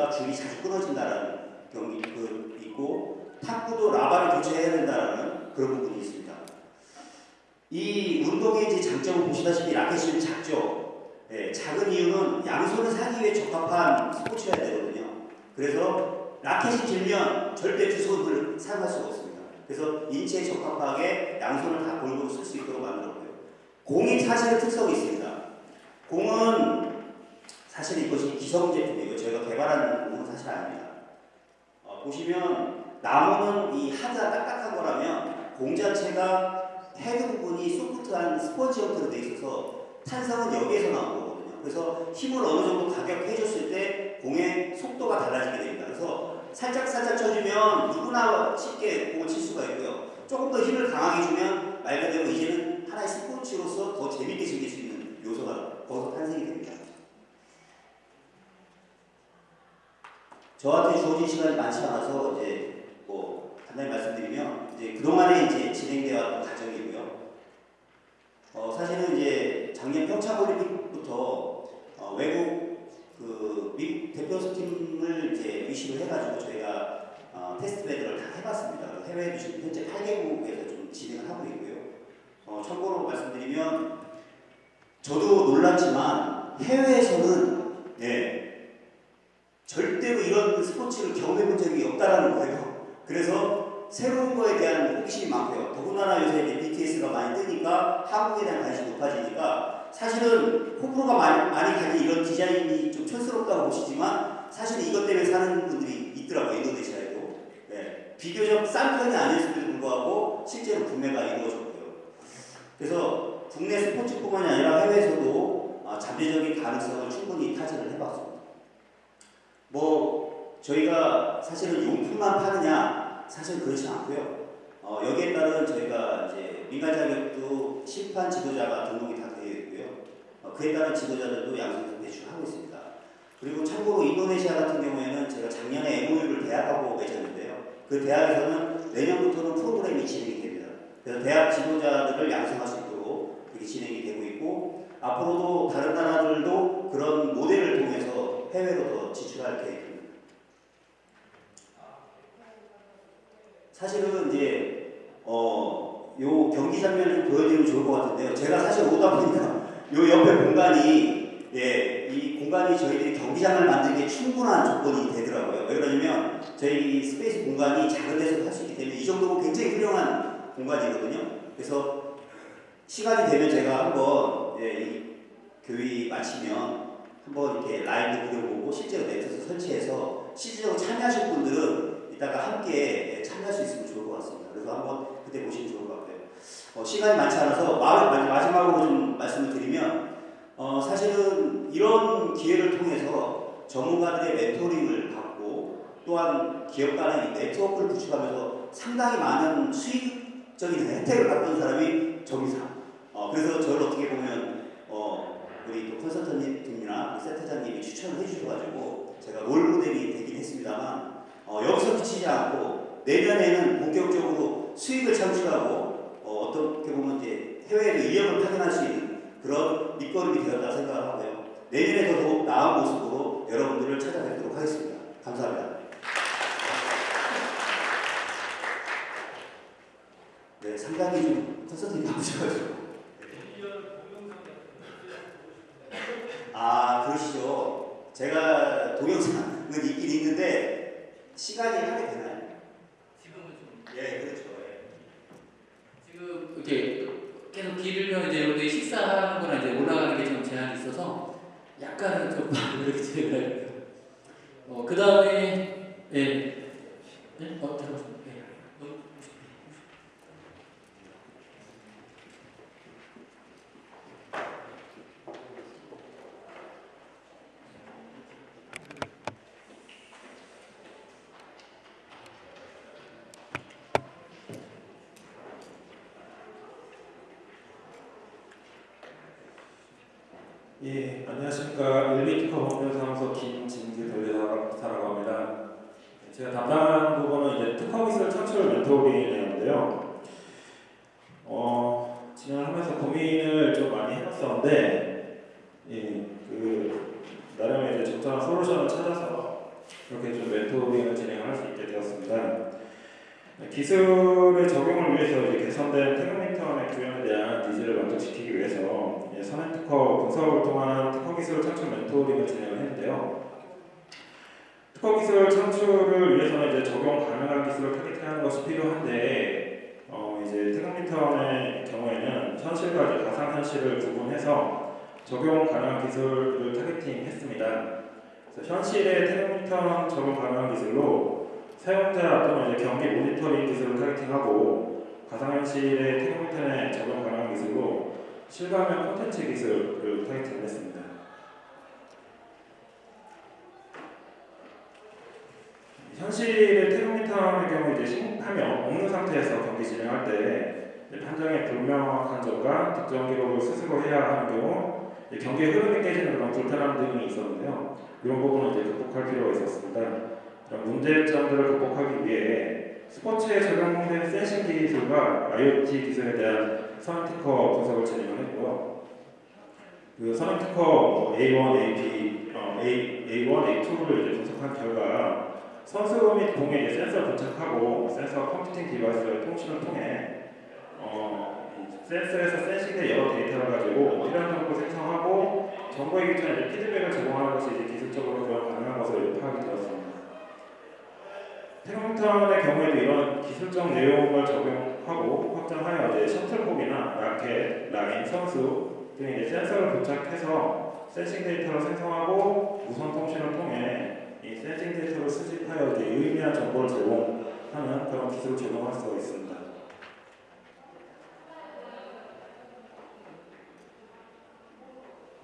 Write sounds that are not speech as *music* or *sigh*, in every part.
보니까 줄이 자주 끊어진다는 경기 그 있고 탁구도 라바를 교체해야 된다는 그런 부분이 있습니다. 이 운동의 이제 장점을 보시다시피 라켓이 작죠. 예, 작은 이유는 양손을 사기 위해 적합한 스포츠여야 되거든요. 그래서 라켓이 길면 절대 두 손을 사용할 수가 없습니다. 그래서 인체에 적합하게 양손을 다 골고루 쓸 수 있도록 만들었고요. 공이 사실은 특성이 있습니다. 공은 사실 이것이 기성 제품이고 저희가 개발한 공은 사실 아닙니다. 어, 보시면 나무는 이 하자 딱딱한 거라면 공 자체가 헤드 부분이 soft한 스펀지 형태로 돼 있어서 탄성은 여기에서 나온 거거든요. 그래서 힘을 어느 정도 가격해줬을 때 공의 속도가 달라지게 됩니다. 그래서 살짝 살짝 쳐주면 누구나 쉽게 공을 칠 수가 있고요. 조금 더 힘을 강하게 주면 말 그대로 이제는 하나의 스포츠로서 더 재밌게 즐길 수 있는 요소가 거기서 탄생이 됩니다. 저한테 주어진 시간이 많지 않아서 이제 뭐 간단히 말씀드리면 이제 그동안에 이제 진행되어 왔던 과정이고요. 어 사실은 이제 작년 평창 올림픽부터 어 외국 그 미국 대표 팀을 이제 위시를 해가지고 저희가 어 테스트 배드를 다 해봤습니다. 해외에도 지금 현재 8개국에서 좀 진행을 하고 있고요. 어 참고로 말씀드리면 저도 놀랐지만 해외에서는 예 절대로 이런 스포츠를 경험해 본 적이 없다라는 거예요. 그래서 새로운 거에 대한 호기심이 많고요. 더군다나 요새 BTS가 많이 뜨니까 한국에 대한 관심이 높아지니까 사실은 호불호가 많이, 많이 가진 이런 디자인이 좀 촌스럽다고 보시지만 사실 이것 때문에 사는 분들이 있더라고요. 인도네시아에도. 네. 비교적 싼 편이 아닐수도 불구하고 실제로 구매가 이루어졌고요. 그래서 국내 스포츠뿐만이 아니라 해외에서도 아, 잠재적인 가능성을 충분히 타진을 해봤습니다. 뭐 저희가 사실은 용품만 파느냐 사실 그렇지 않고요. 어, 여기에 따른 저희가 이제 민간 자격도 심판 지도자가 등록이 다 되어 있고요. 어, 그에 따른 지도자들도 양성에서 배출하고 있습니다. 그리고 참고로 인도네시아 같은 경우에는 제가 작년에 MOU를 대학하고 맺었는데요. 그 대학에서는 내년부터는 프로그램이 진행이 됩니다. 그래서 대학 지도자들을 양성할 수 있도록 이렇게 진행이 되고 있고 앞으로도 다른 나라들도 그런 모델을 통 해서 해외로 더 진출할 계획입니다. 사실은 이제 어, 요 경기 장면을 좀 보여드리면 좋을 것 같은데요. 제가 사실 오다 보니까 요 옆에 공간이 예, 이 공간이 저희들이 경기장을 만들기에 충분한 조건이 되더라고요. 왜 그러냐면 저희 space 공간이 작은 데서 할 수 있기 때문에 이 정도면 굉장히 훌륭한 공간이거든요. 그래서 시간이 되면 제가 한번 예, 이 교회 마치면 한번 이렇게 라이브 그려보고 실제로 네트에서 설치해서 실제로 참여하실 분들은 이따가 함께 참여할 수 있으면 좋을 것 같습니다. 그래서 한번 그때 보시면 좋을 것 같아요. 어, 시간이 많지 않아서 마지막으로 좀 말씀을 드리면 어, 사실은 이런 기회를 통해서 전문가들의 멘토링을 받고 또한 기업 간의 네트워크를 구축하면서 상당히 많은 수익적인 혜택을 받던 사람이 정의사. 어, 그래서 저를 어떻게 보면 어, 우리 또 컨설턴트님이나 세터장님이 추천을 해주셔가지고 제가 롤 모델이 되긴 했습니다만 어, 여기서 그치지 않고 내년에는 본격적으로 수익을 창출하고 어, 떻게 보면 이제 해외에도 인력을 파견할 수 있는 그런 밑거름이 되었다 생각하고요. 내년에 더더욱 나은 모습으로 여러분들을 찾아뵙도록 하겠습니다. 감사합니다. 네, 상당히 좀 컨설팅이 바쁘셔가지고. 아, 그러시죠. 제가 동영상은 있긴 있는데 시간이 하게 되나요? 지금은 좀 예, 그렇죠. 예. 지금 이렇게 계속 길면 이제 여러분들이 식사하는 거나 이제 올라가는 게 좀 제한이 있어서 약간은 좀 *laughs* 이렇게 해요. 어, 그 다음에 예. 네? 어, 잠깐만. 예. 너무- 예, 안녕하십니까. 일미티커 법률사무소 김진규 변호사라고 합니다. 제가 담당하는 부분은 이제 특허기술 창출 멘토링이었는데요. 어, 진행하면서 고민을 좀 많이 해봤었는데, 예, 그 나름의 이제 적절한 솔루션을 찾아서 이렇게 좀 멘토링을 진행할 수 있게 되었습니다. 네, 기술의 적용을 위해서 이제 개선된 테크니턴의 구현에 대한 needs를 만족시키기 위해서 선행 특허 분석을 통한 특허 기술 창출 멘토링을 진행을 했는데요. 특허 기술 창출을 위해서는 이제 적용 가능한 기술을 targeting하는 것이 필요한데 어 이제 테크니턴의 경우에는 현실과 가상 현실을 구분해서 적용 가능한 기술을 targeting했습니다. 현실의 테크니턴 적용 가능한 기술로 사용자 또는 이제 경기 모니터링 기술을 targeting하고 가상현실의 테크니턴에 적용 가능한 기술로 실감형 콘텐츠 기술을 targeting했습니다. 현실의 테크니턴의 경우 이제 신하면 없는 상태에서 경기 진행할 때 판정에 불명확한 점과 득점 기록을 스스로 해야 하는 경우 경기의 흐름이 깨지는 그런 불편함 등이 있었는데요. 이런 부분은 이제 극복할 필요가 있었습니다. 그런 문제점들을 극복하기 위해 스포츠에 적용된 센싱 기술과 IoT 기술에 대한 특허 분석을 진행을 했고요. 그뭐 A1, AP, 어, A, A1, A2를 이제 분석한 결과 선수 및 공에 이제 센서를 부착하고 센서 computing device의 통신을 통해 어, 이 센서에서 sensing된 여러 데이터를 가지고 필요한 정보 생성하고 정보의 이제 피드백을 제공하는 것이 기술적으로 가능한 것으로 파악이 되었습니다. 태극 미턴의 경우에도 이런 기술적 내용을 적용하고 확장하여 이제 셔틀콕이나 라켓, 라인, 선수 등의 이제 센서를 부착해서 sensing 데이터를 생성하고 무선 통신을 통해 이 센싱 데이터를 수집하여 이제 유의미한 정보를 제공하는 그런 기술을 적용할 수가 있습니다.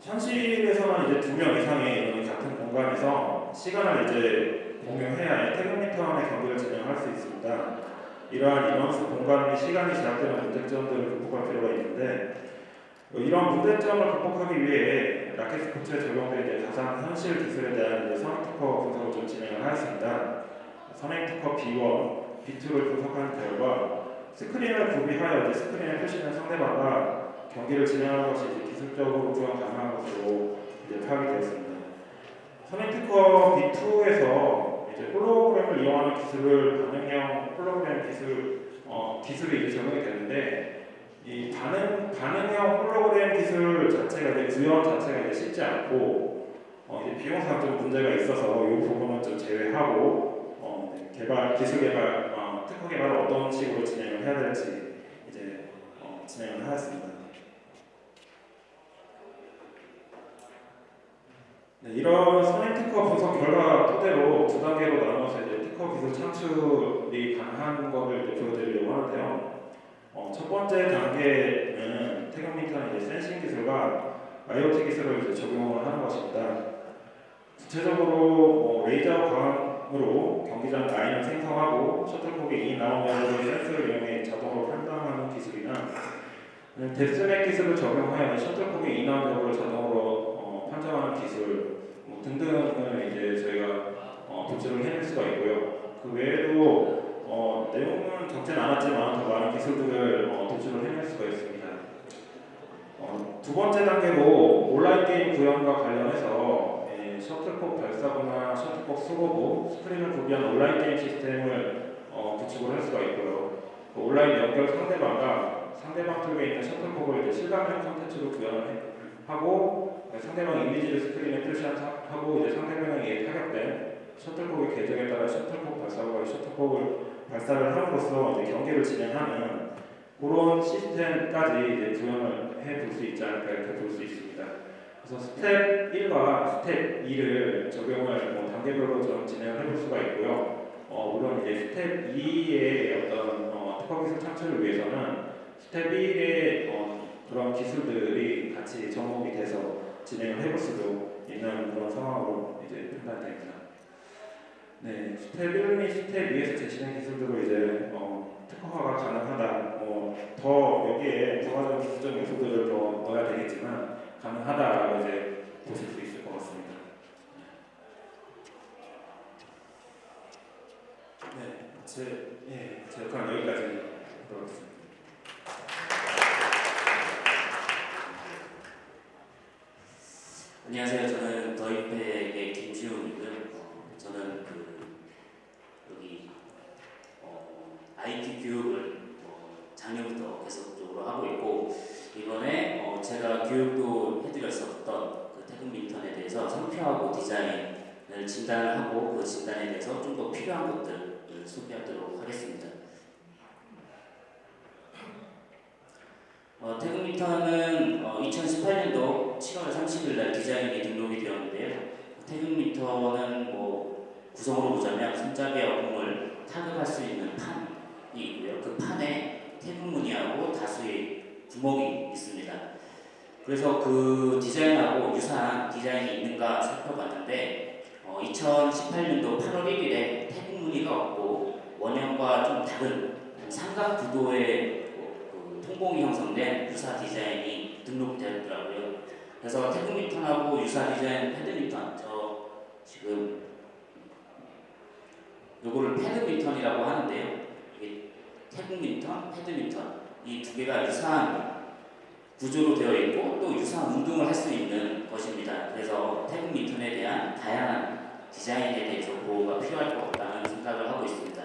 현실에서는 이제 두 명 이상의 이런 같은 공간에서 시간을 이제 공유해야 테크니턴의 경기를 진행할 수 있습니다. 이러한 인원수, 공간 및 시간이 제약되는 문제점들을 극복할 필요가 있는데 어, 이런 문제점을 극복하기 위해 라켓 스포츠에 적용된 가상 현실 기술에 대한 이제 선행 특허 분석을 좀 진행을 하였습니다. 선행 특허 B1, B2를 분석한 결과 스크린을 구비하여 스크린에 표시된 상대방과 경기를 진행하는 것이 기술적으로 구현 가능한 것으로 파악이 되었습니다. 선행 특허 B2에서 이제 홀로그램을 이용하는 기술을 반응형 홀로그램 기술 어, 기술이 이제 적용이 되는데 이 반응 반응형 홀로그램 기술 자체가 이제 구현 자체가 이제 쉽지 않고 어, 이제 비용상 좀 문제가 있어서 이 부분은 좀 제외하고 어, 네, 개발 기술 개발 어, 특허 개발을 어떤 식으로 진행을 해야 될지 이제 어, 진행을 하였습니다. 네, 이런 선행 특허 분석 결과 토대로 두 단계로 나눠서 이제 특허 기술 창출이 가능한 것을 이제 보여드리려고 하는데요. 어, 첫 번째 단계는 태경민턴 이제 센싱 기술과 IoT 기술을 이제 적용을 하는 것입니다. 구체적으로 뭐 레이저 광으로 경기장 라인을 생성하고 셔틀콕이 이 나온 면으로 센서를 이용해 자동으로 판단하는 기술이나 데스맥 기술을 적용하여 셔틀콕이 이 나온 면으로 자동으로 어, 판정하는 기술 뭐 등등을 이제 저희가 어, 도출을 해낼 수가 있고요. 그 외에도 어, 내용은 적진 않았지만 더 많은 기술들을 어, 도출을 해낼 수가 있습니다. 어, 두 번째 단계로 온라인 게임 구현과 관련해서 예, 셔틀콕 발사부나 셔틀콕 수거부, 스크린을 구비한 온라인 게임 시스템을 어, 구축을 할 수가 있고요. 그 온라인 연결 상대방과 상대방 쪽에 있는 셔틀콕을 실감형 콘텐츠로 구현을 해- 하고 상대방 이미지를 스크린에 표시하고 이제 상대방에게 타격된 셔틀콕의 계정에 따라 셔틀콕 이 셔틀콕을 발사를 함으로써 이제 경기를 진행하는 그런 시스템까지 이제 구현을 해볼 수 있지 않을까 이렇게 볼 수 있습니다. 그래서 스텝 1과 스텝 2를 적용을 뭐 단계별로 좀 진행을 해볼 수가 있고요. 어, 물론 이제 스텝 2의 어떤 어, 특허 기술 창출을 위해서는 스텝 1의 어, 그런 기술들이 같이 접목이 돼서 진행을 해볼 수도 있는 그런 상황으로 이제 판단됩니다. 네, 스텝 1 및 스텝 2에서 제시된 기술들로 이제 어, 특허화가 가능하다. 뭐더 여기에 부가적인 기술적 요소들을 더 넣어야 되겠지만 가능하다라고 이제 보실 수 있을 것 같습니다. 네, 제, 예, 제 역할은 여기까지 하도록 하겠습니다. 안녕하세요. 저는 더입회의 김지웅이고요. 어, 저는 그 여기 어, IT 교육을 어, 작년부터 계속적으로 하고 있고 이번에 어, 제가 교육도 해드렸었던 그 태국 민턴에 대해서 상표하고 디자인을 진단을 하고 그 진단에 대해서 좀 더 필요한 것들을 소개하도록 하겠습니다. 어, 태국 민턴은 2018년도 어, 7월 30일 날 디자인이 등록이 되었는데요. 태극 민턴은 뭐 구성으로 보자면 손잡이와 공을 타격할 수 있는 판이 있고요. 그 판에 태극 무늬하고 다수의 구멍이 있습니다. 그래서 그 디자인하고 유사한 디자인이 있는가 살펴봤는데 어, 2018년도 8월 1일에 태극 무늬가 없고 원형과 좀 다른 삼각 구도의 그, 그 통공이 형성된 유사 디자인이 등록되었더라고요. 그래서 태극 미턴하고 유사 디자인 패드 미턴 저 지금 요거를 패드 미턴이라고 하는데요. 이게 태극 미턴, 패드 미턴 이 두 개가 유사한 구조로 되어 있고 또 유사한 운동을 할 수 있는 것입니다. 그래서 태극 미턴에 대한 다양한 디자인에 대해서 보호가 필요할 것 같다는 생각을 하고 있습니다.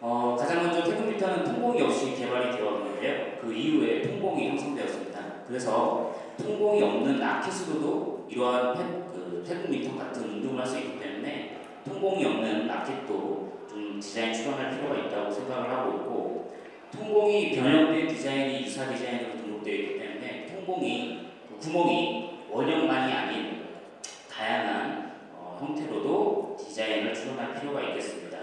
어, 가장 먼저 태극 미턴은 통공이 없이 개발이 되었는데요. 그 이후에 통공이 형성되었습니다. 그래서 통공이 없는 라켓으로도 이러한 패, 그 태극 미턴 같은 운동을 할 수 있기 때문에 통공이 없는 라켓도 좀 디자인 출원할 필요가 있다고 생각을 하고 있고 통공이 변형된 디자인이 유사 디자인으로 등록되어 있기 때문에 통공이 그 구멍이 원형만이 아닌 다양한 어, 형태로도 디자인을 출원할 필요가 있겠습니다.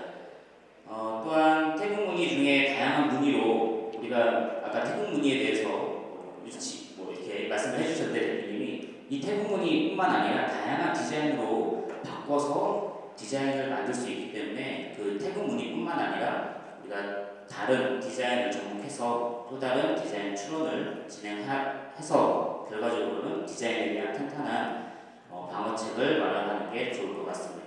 어, 또한 태국 무늬 중에 다양한 무늬로 우리가 아까 태국 무늬에 대해서 어, 유치 뭐 이렇게 말씀을 해주셨는데 대표님 이이 태국 무늬뿐만 아니라 다양한 디자인으로 바꿔서 디자인을 만들 수 있기 때문에 그 태국 무늬뿐만 아니라 우리가 다른 디자인을 접목해서 또 다른 디자인 추론을 진행해서 결과적으로는 디자인에 대한 탄탄한 어, 방어책을 마련하는 게 좋을 것 같습니다.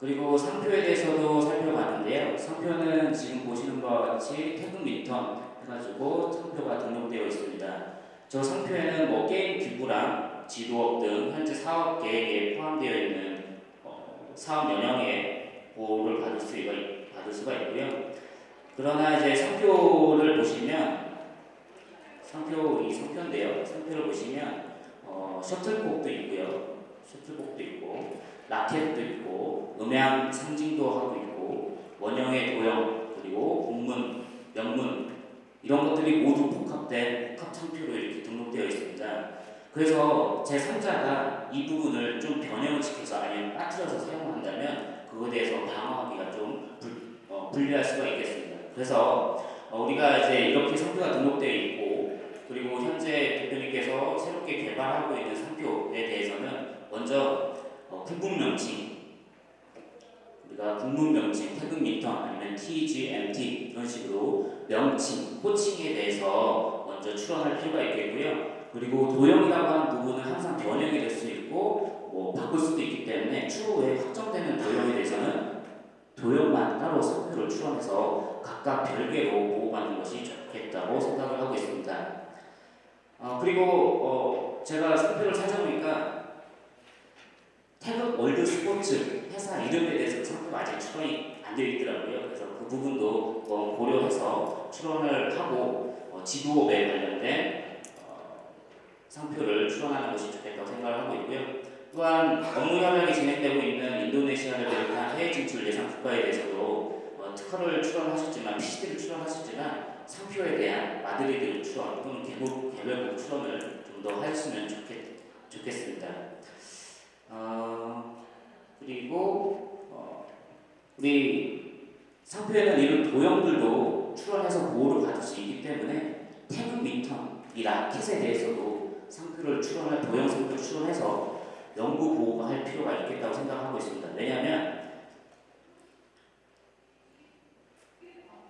그리고 상표에 대해서도 살펴봤는데요. 상표는 지금 보시는 바와 같이 태극 미턴 해가지고 상표가 등록되어 있습니다. 저 상표에는 뭐 게임 기부랑 지도업 등 현재 사업 계획에 포함되어 있는 어, 사업 연령의 보호를 받을 있- 받을 수가 있고요. 그러나 이제 상표를 보시면 상표 이 상표인데요. 상표를 보시면 어, 셔틀콕도 있고요. 셔틀콕도 있고 라켓도 있고 음향 상징도 하고 있고 원형의 도형 그리고 공문, 명문 이런 것들이 모두 복합된 복합 창표로 이렇게 등록되어 있습니다. 그래서 제 3자가 이 부분을 좀 변형을 시켜서 아니면 빠뜨려서 사용한다면 그거에 대해서 방어하기가 좀 불, 어, 불리할 수가 있겠습니다. 그래서 어, 우리가 이제 이렇게 상표가 등록되어 있고 그리고 현재 대표님께서 새롭게 개발하고 있는 상표에 대해서는 먼저 어, 군분 명칭 우리가 군문 명칭, 태극 미턴 아니면 TG, MT 이런 식으로 명칭, 호칭에 대해서 먼저 출원할 필요가 있겠고요. 그리고 도형이라고 하는 부분은 항상 변형이 될 수 있고 뭐 바꿀 수도 있기 때문에 추후에 확정되는 도형에 대해서는 도형만 따로 상표를 출원해서 각각 별개로 보호받는 것이 좋겠다고 생각을 하고 있습니다. 어, 그리고 어, 제가 상표를 찾아보니까 태극 월드 스포츠 회사 이름에 대해서 상표가 아직 출원이 안 되어 있더라고요. 그래서 그 부분도 어, 고려해서 출원을 하고 어, 지도업에 관련된 어, 상표를 출원하는 것이 좋겠다고 생각을 하고 있고요. 또한 업무 협약이 진행되고 있는 인도네시아를 비롯한 해외 진출 예상 국가에 대해서도 어, 특허를 출원하셨지만 PCT를 출원하셨지만 상표에 대한 마드리드 출원 또는 개국 개별국 출원을 좀 더 하였으면 좋겠, 좋겠습니다. 어, 그리고 어, 우리 상표에는 이런 도형들도 출원해서 보호를 받을 수 있기 때문에 태극 민턴 이 라켓에 대해서도 상표를 출원할 도형 상표를 출원해서 연구 보호가 할 필요가 있겠다고 생각하고 있습니다. 왜냐하면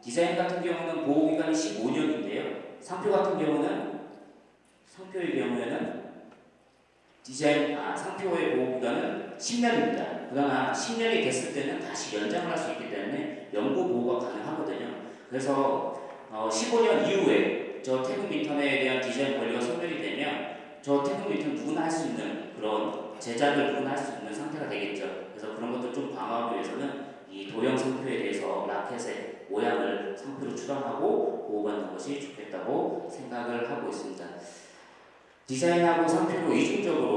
디자인 같은 경우는 보호 기간이 15년인데요. 상표 같은 경우는 상표의 경우에는 디자인 아, 상표의 보호 기간은 10년입니다. 그러나 10년이 됐을 때는 다시 연장을 할 수 있기 때문에 연구 보호가 가능하거든요. 그래서 어, 15년 이후에 저 태극 민턴에 대한 디자인 권리가 소멸이 되면 저 태국 밀턴 누구나 할 수 있는 그런 제작을 누구나 할 수 있는 상태가 되겠죠. 그래서 그런 것들 좀 방어하기 위해서는 이 도형 상표에 대해서 라켓의 모양을 상표로 추정하고 보호받는 것이 좋겠다고 생각을 하고 있습니다. 디자인하고 상표로 이중적으로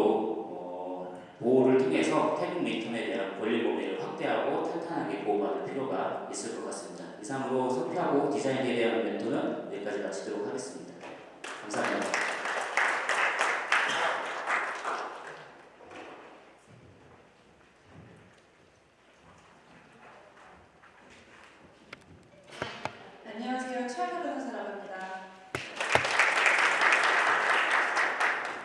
어, 보호를 통해서 태국 밀턴에 대한 권리 범위를 확대하고 탄탄하게 보호받을 필요가 있을 것 같습니다. 이상으로 상표하고 디자인에 대한 멘토는 여기까지 마치도록 하겠습니다. 감사합니다. 안녕하세요. 최하나 변호사라고 합니다.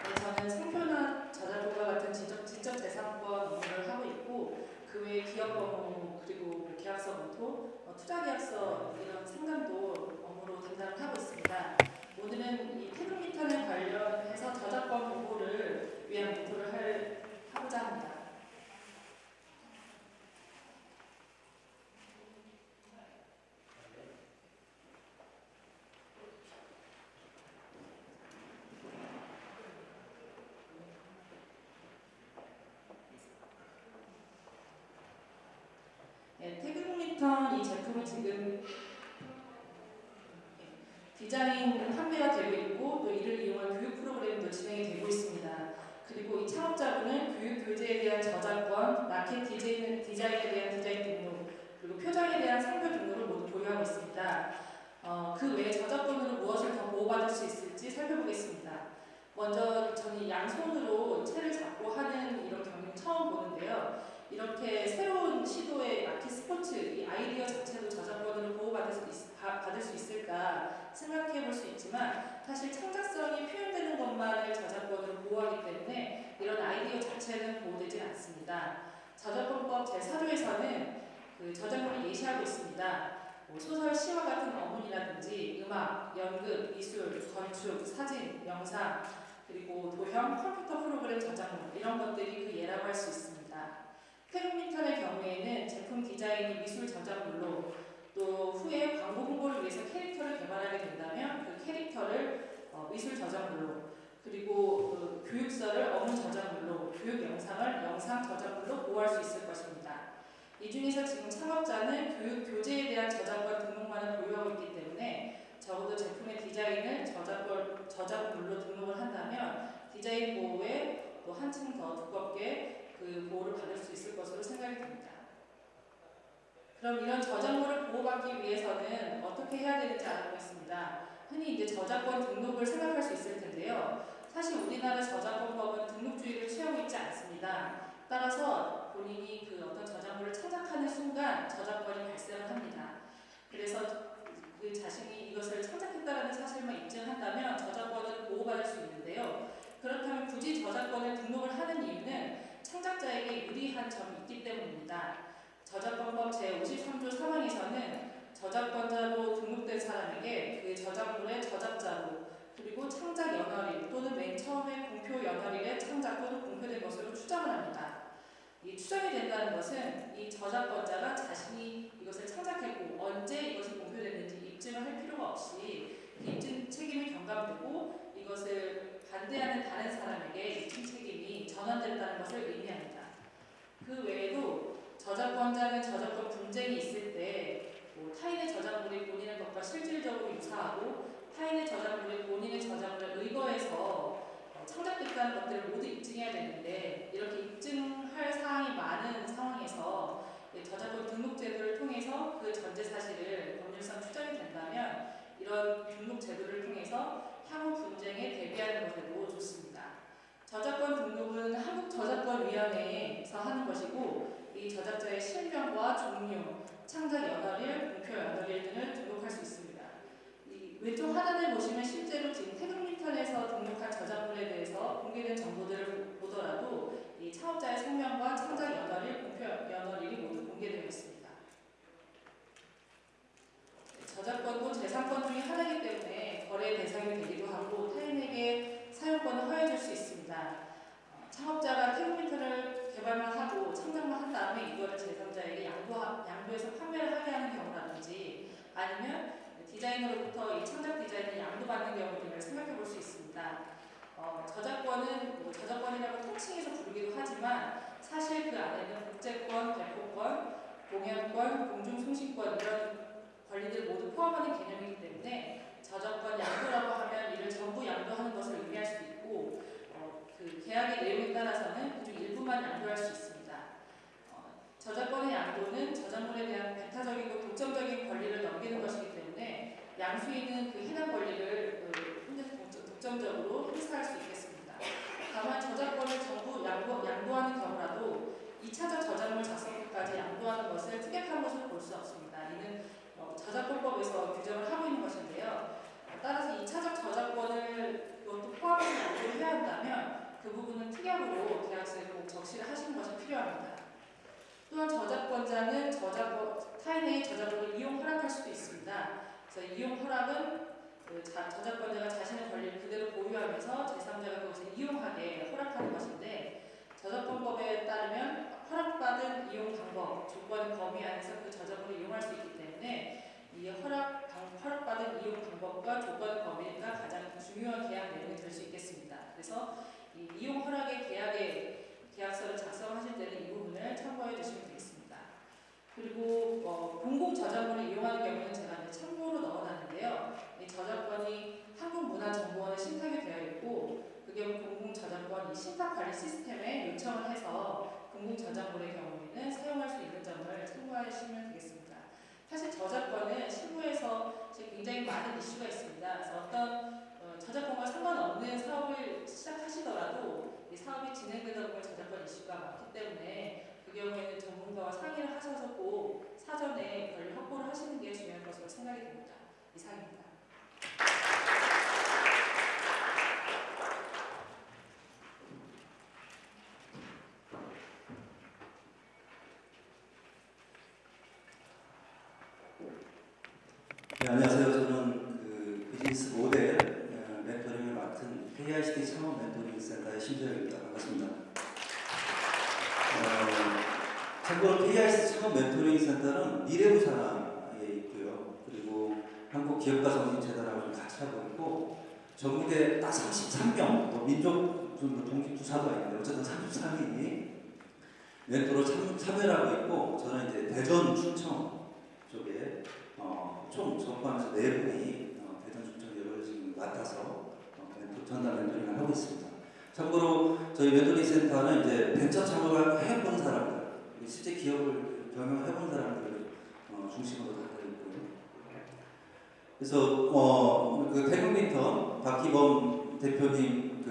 네, 저는 상표나 저작권과 같은 지적, 지적 재산권 업무를 하고 있고 그 외에 기업 업무 그리고 계약서 검토, 어, 투자 계약서 이런 상담도 업무로 담당을 하고 있습니다. 오늘은 이 테크미턴에 관련해서 저작권 보호를 위한 검토를 할, 하고자 합니다. 네, 태극미턴 이 제품이 지금 예, 디자인 판매가 되고 있고 또 이를 이용한 교육 프로그램도 진행이 되고 있습니다. 그리고 이 창업자분은 교육 교재에 대한 저작권, 라켓 디자인, 디자인에 대한 디자인 등록, 그리고 표장에 대한 상표 등록을 모두 보유하고 있습니다. 어, 그 외에 저작권으로 무엇을 더 보호받을 수 있을지 살펴보겠습니다. 먼저 저는 양손으로 채를 잡고 하는 이런 경우는 처음 보는데요. 이렇게 새로운 시도의 라켓 스포츠 이 아이디어 자체도 저작권으로 보호받을 수, 있, 바- 받을 수 있을까 생각해 볼 수 있지만 사실 창작성이 표현되는 것만을 저작권으로 보호하기 때문에 이런 아이디어 자체는 보호되지 않습니다. 저작권법 제4조에서는 그 저작권을 예시하고 있습니다. 뭐 소설, 시와 같은 어문이라든지 음악, 연극, 미술, 건축, 사진, 영상, 그리고 도형, 컴퓨터 프로그램 저작물 이런 것들이 그 예라고 할 수 있습니다. 태국 민턴의 경우에는 제품 디자인이 미술 저작물로 또 후에 광고 홍보를 위해서 캐릭터를 개발하게 된다면 그 캐릭터를 어, 미술 저작물로 그리고 그 교육서를 어문 저작물로 교육 영상을 영상 저작물로 보호할 수 있을 것입니다. 이 중에서 지금 창업자는 교육 교재에 대한 저작권 등록만을 보유하고 있기 때문에 적어도 제품의 디자인을 저작권 저작물로 등록을 한다면 디자인 보호에 또 한층 더 두껍게 그 보호를 받을 수 있을 것으로 생각이 듭니다. 그럼 이런 위해서는 어떻게 해야 되는지 알아보겠습니다. 흔히 이제 저작권 등록을 생각할 수 있을 텐데요. 사실 우리나라 저작권법은 등록주의를 취하고 있지 않습니다. 따라서 본인이 그 어떤 저작물을 창작하는 순간 저작권이 발생을 합니다. 그래서 그 자신이 이것을 창작했다는 사실만 입증한다면 저작권을 보호받을 수 있는데요. 그렇다면 굳이 저작권을 등록을 하는 이유는 창작자에게 유리한 점이 있기 때문입니다. 저작권법 제53조 3항에서는 저작권자로 등록된 사람에게 그 저작물의 저작자로 그리고 창작 연월일 또는 맨 처음에 공표 연월일에 창작 또는 공표된 것으로 추정을 합니다. 이 추정이 된다는 것은 이 저작권자가 자신이 이것을 창작했고 언제 이것이 공표됐는지 입증을 할 필요가 없이 그 입증 책임이 경감되고 이것을 반대하는 다른 사람에게 입증 책임이 전환됐다는 것을 의미합니다. 그 외에도 저작권자는 저작권 분쟁이 있을 때 뭐 타인의 저작물이 본인의 것과 실질적으로 유사하고 타인의 저작물이 본인의 저작물을 의거해서 어, 창작됐다는 것들을 모두 입증해야 되는데 이렇게 입증할 사항이 많은 상황에서 이 저작권 등록 제도를 통해서 그 전제 사실을 법률상 추정이 된다면 이런 등록 제도를 통해서 향후 분쟁에 대비하는 것에도 좋습니다. 저작권 등록은 한국저작권위원회에서 하는 것이고 이 저작자의 실명과 종류, 창작 연월일, 공표 연월일 등을 등록할 수 있습니다. 이 왼쪽 하단을 보시면 실제로 지금 태극민턴에서 등록한 저작물에 대해서 공개된 정보들을 보더라도 이 창업자의 성명과 창작 연월일, 공표 연월일이 모두 공개되어 있습니다. 저작권도 재산권 중의 하나이기 때문에 거래 대상이 되기도 하고 타인에게 사용권을 허용해줄 수 있습니다. 어, 창업자가 태극민턴을 개발만 하고 창작만 한 다음에 이거를 제3자에게 양도, 양도해서 판매를 하게 하는 경우라든지 아니면 디자이너로부터 이 창작 디자인을 양도받는 경우 등을 생각해 볼 수 있습니다. 어, 저작권은 뭐 저작권이라고 통칭해서 부르기도 하지만 사실 그 안에는 복제권, 발표권, 공연권, 공중송신권 이런 권리들 모두 포함하는 개념이기 때문에 저작권 양도라고 하면 이를 전부 양도하는 것을 의미할 수도 있고 어, 그 계약의 내용에 따라서는 일부만 양도할 수 있습니다. 어, 저작권의 양도는 저작물에 대한 배타적이고 독점적인 권리를 넘기는 것이기 때문에 양수인은 그 해당 권리를 그 독점적으로 행사할 수 있겠습니다. 다만 저작권을 전부 양도, 양도하는 경우라도 2차적 저작물 작성까지 양도하는 것을 특약한 것으로 볼 수 없습니다. 이는 어, 저작권법에서 규정을 하고 있는 것인데요. 어, 따라서 2차적 저작권을 포함해서 양도를 해야 한다면 그 부분은 특약으로 계약서에 꼭 적시를 하시는 것이 필요합니다. 또한 저작권자는 저작권 타인의 저작권을 이용 허락할 수도 있습니다. 그래서 이용 허락은 그 자, 저작권자가 자신의 권리를 그대로 보유하면서 제3자가 그것을 이용하게 허락하는 것인데 저작권법에 따르면 허락받은 이용 방법, 조건 범위 안에서 그 저작물을 이용할 수 있기 때문에 이 허락 방, 허락받은 이용 방법과 조건 범위가 가장 중요한 계약 내용이 될 수 있겠습니다. 그래서 이 이용 허락의 계약의 계약서를 작성하실 때는 이 부분을 참고해 주시면 되겠습니다. 그리고 어, 공공 저작물을 이용하는 경우는 제가 이제 참고로 넣어놨는데요. 이 저작권이 한국문화정보원에 신탁이 되어 있고 그 경우 공공 저작권 이 신탁 관리 시스템에 요청을 해서 공공 저작물의 경우에는 사용할 수 있는 점을 참고하시면 되겠습니다. 사실 저작권은 실무에서 굉장히 많은 이슈가 있습니다. 그래서 어떤 어, 저작권과 상관없는 사업을 시작하시더라도 이 사업이 진행되다 보면 저작권 이슈가 많기 때문에 그 경우에는 전문가와 상의를 하셔서 꼭 사전에 권리 확보를 하시는 게 중요한 것으로 생각이 됩니다. 이상입니다. 네, 안녕하세요. 저는 그 비즈니스 모델 어, 멘토링을 맡은 KICT 창업 멘토링 센터의 심재혁입니다. 반갑습니다. 어, 참고로 KICT 창업 센터는 미래부 산하에 있고요. 그리고 한국 기업가 정신 재단하고 좀 같이 하고 있고 전국에 딱 33명, 뭐 민족 좀 동기 부사도 아닌데 어쨌든 33인이 멘토로 참, 참여를 하고 있고 저는 이제 대전 충청 쪽에 어, 총 전반에서 네 분이 어, 대전 충청역을 지금 맡아서 어, 멘토 전담 멘토링을 하고 있습니다. 참고로 저희 멘토링 센터는 이제 벤처 창업을 해본 사람들, 실제 기업을 경영해본 사람들을 어, 중심으로 하고 있고요. 그래서 어, 그 태국민턴 박기범 대표님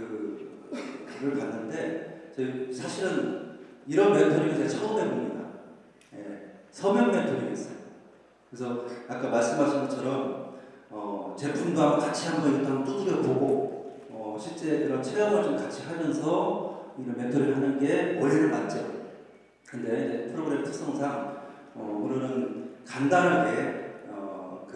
그를 봤는데 사실은 이런 멘토링을 제가 처음 해봅니다. 예, 서면 멘토링이었어요. 그래서 아까 말씀하신 것처럼 어, 제품도 같이 한번 일단 두드려 보고 어, 실제 그런 체험을 좀 같이 하면서 이런 멘토링을 하는 게 원래는 맞죠. 근데 프로그램 특성상 어, 우리는 간단하게 어,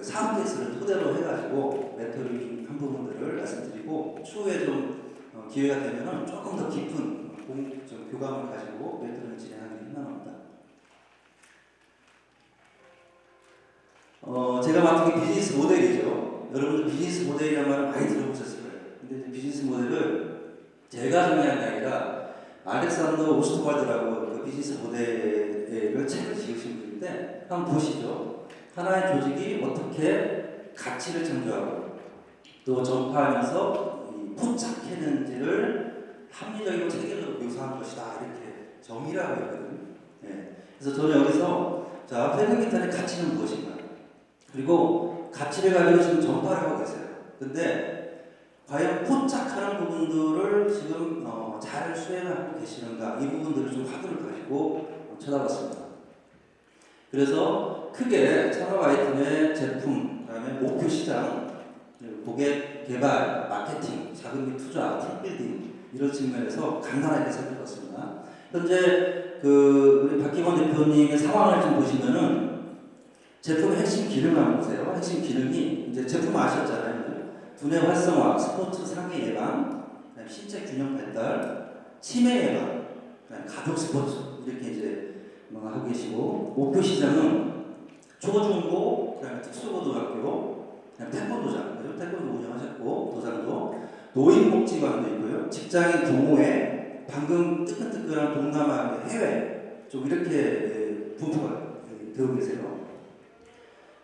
그 사업 케이스를 토대로 해가지고 멘토링 한 부분들을 말씀드리고 추후에 좀 어, 기회가 되면은 조금 더 깊은 공, 좀 교감을 가지고 멘토링을 진행하는 게 희망합니다. 어, 제가 맡은 게 비즈니스 모델이죠. 여러분들 비즈니스 모델이라는 말을 많이 들어보셨을 거예요. 근데 비즈니스 모델을 제가 정리한 게 아니라 알렉산더 오스트발드라고 그 비즈니스 모델을 책을 지으신 분인데 한번 보시죠. 하나의 조직이 어떻게 가치를 창조하고 또 전파하면서 이 포착했는지를 합리적이고 체계적으로 묘사한 것이다 이렇게 정의를 하고 있거든요. 예. 그래서 저는 여기서 자 페르미탄의 가치는 무엇인가? 그리고 가치를 가지고 지금 전파를 하고 계세요. 근데 과연 포착하는 부분들을 지금 어, 잘 수행하고 계시는가 이 부분들을 좀 화두를 가지고 어, 쳐다봤습니다. 그래서 크게 아이템의 제품, 그다음에 목표 시장, 고객 개발, 마케팅, 자금 및 투자, 팀 빌딩 이런 측면에서 간단하게 살펴봤습니다. 현재 그 우리 박기원 대표님의 상황을 좀 보시면은 제품의 핵심 기능 한번 보세요. 핵심 기능이 이제 제품 아셨잖아요. 두뇌 활성화, 스포츠 상해 예방, 신체 균형 발달, 치매 예방, 가족 스포츠 이렇게 이제 뭐 하고 계시고 목표 시장은 초중고, 그다음에 특수고등학교, 그다음에 태권도장, 그죠? 태권도 운영하셨고 도장도 노인복지관도 있고요. 직장인 동호회, 방금 뜨끈뜨끈한 동남아 해외 좀 이렇게 예, 분포가 예, 되고 계세요.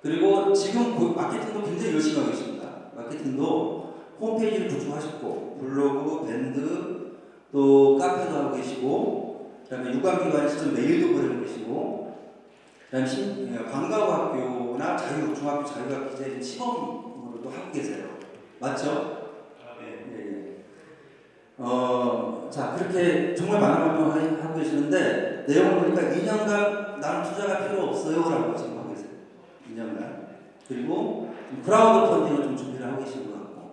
그리고 지금 고- 마케팅도 굉장히 열심히 하고 계십니다. 마케팅도 홈페이지를 구축하셨고 블로그, 밴드, 또 카페도 하고 계시고 그 다음에 유관기관에 직접 메일도 보내고 계시고 그 다음에 신, 예, 관광학교나 자유 중학교 자유학 기재 시범으로도 하고 계세요. 맞죠? 예, 예. 어, 자 그렇게 정말 많은 활동을 하고 계시는데 내용을 보니까 2년간 나는 투자가 필요 없어요 라고 지금 하고 계세요. 2년간 그리고 좀 크라우드 펀딩을 좀 준비를 하고 계신 것 같고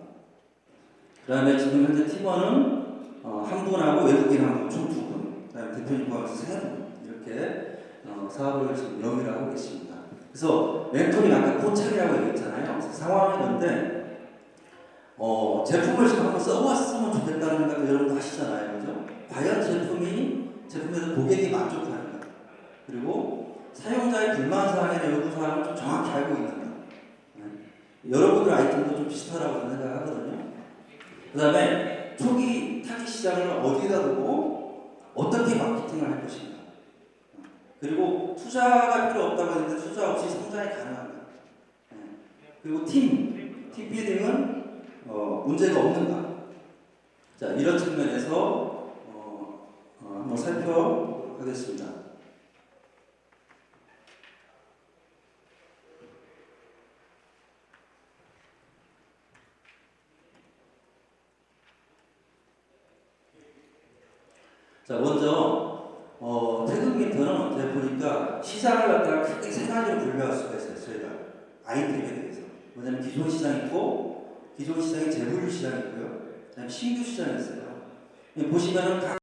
그 다음에 지금 현재 팀원은 어, 한 분하고 외국인 한 분, 총두 분, 그다음에 대표님 포함해서 세분 이렇게 어, 사업을 지금 영위를 하고 계십니다. 그래서 멘토링 아까 코착이라고 얘기했잖아요. 상황이었는데 어, 제품을 지금 한번 써봤으면 좋겠다는 생각도 여러분도 하시잖아요. 그죠? 과연 제품이, 제품에서 고객이 만족하는가. 그리고 사용자의 불만사항이나 요구사항을 좀 정확히 알고 있는가. 네. 여러분들 아이템도 좀 비슷하다고 생각하거든요. 그 다음에 초기 타깃 시장을 어디다 두고 어떻게 마케팅을 할 것인가. 그리고 투자가 필요 없다고 했는데 투자 없이 성장이 가능한가. 네. 그리고 팀, 팀 빌딩은 어, 문제가 없는가? 자 이런 측면에서 어, 어, 한번 살펴보겠습니다. 자 먼저 어, 태극미터는 제가 보니까 시장을 갖다가 크게 세 가지로 분류할 수가 있어요. 저희가 아이템에 대해서 뭐냐면 기존 시장 있고 기존 시장이 재물류 시장이 있고요. 그다음에 신규 시장이 있어요. 보시면은 각